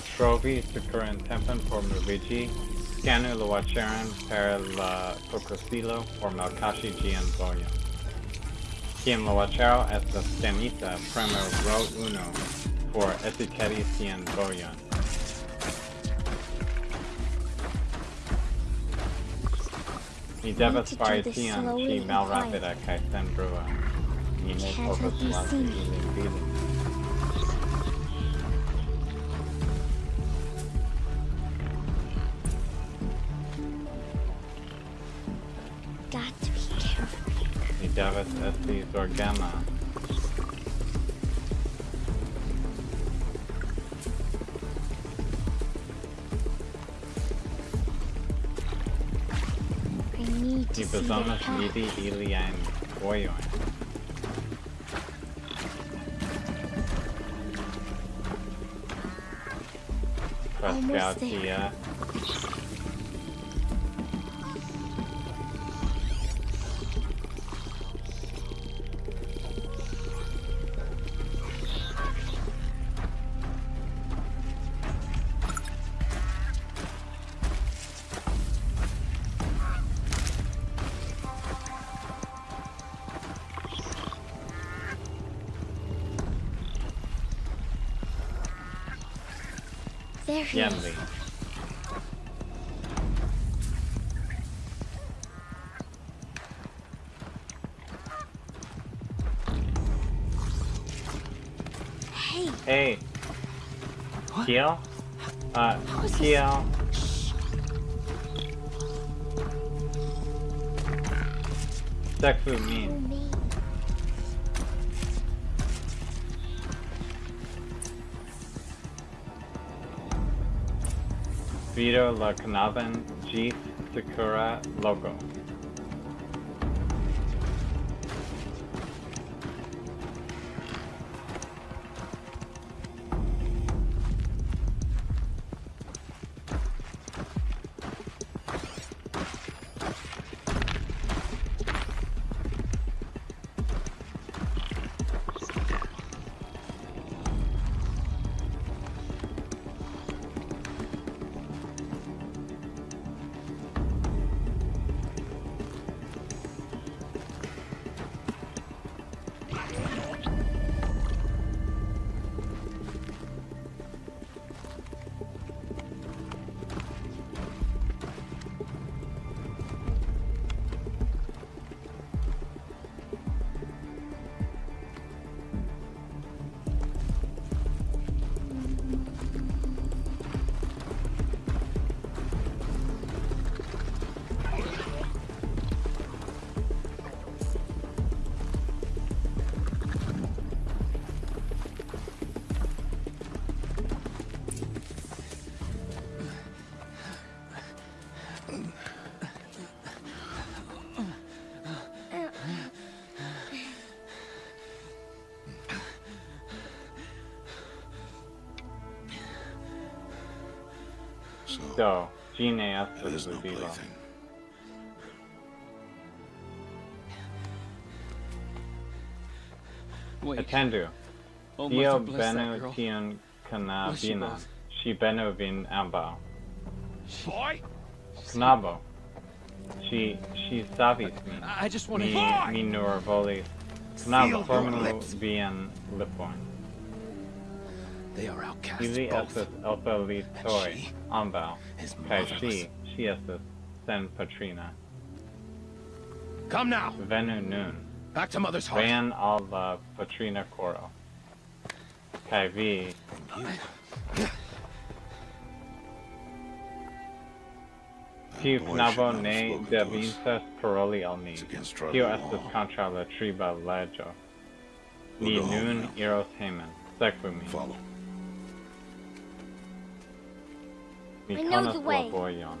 trovi Sakura and Tempen por Luigi, Scanu Luacheran per la Cocosilo por Malkashi Gian Boyan. Quien Luachero estas Stanita premo ro uno por Etiquetti Cien Boyan. Mi devas fari tion ĉi malrapida kaj senbrua. Mi ne povas lasi ilin vidi. I need to see the Almost there. tie. There he Jen is. Hey, Hey! What? Kiel? Uh, How is this- Kiel? Sekvu oh min. Me. Vido la knabon ĝis Sakura logo. So, Do, ĝi ne it estas is no vivo. plaything. Wait. Atendu. Oh, Dio mother bless that benu girl. tiun Bless you knabinon. both. Ŝi benu vin ambaŭ. Boy! Knabo. She ŝi savis min. I just want to. mi nur volis. Feel Knabo, your formu lips. vian lipojn. They are outcasts Ili both. estas elfelitoj she ambaŭ. is Kaj motherless. ŝi, ŝi sen patrina. Come now, Venu nun. back to mother's heart. Ven al la patrina coro. Vi, tiu boy knabo should not ne have spoken to us. paroli al ni. It's against tribal Tio estas kontraŭ la triba leĝo. Ni go home nun now. iros hejmen. Sekvu min. Follow. Mi I know the way. vojon.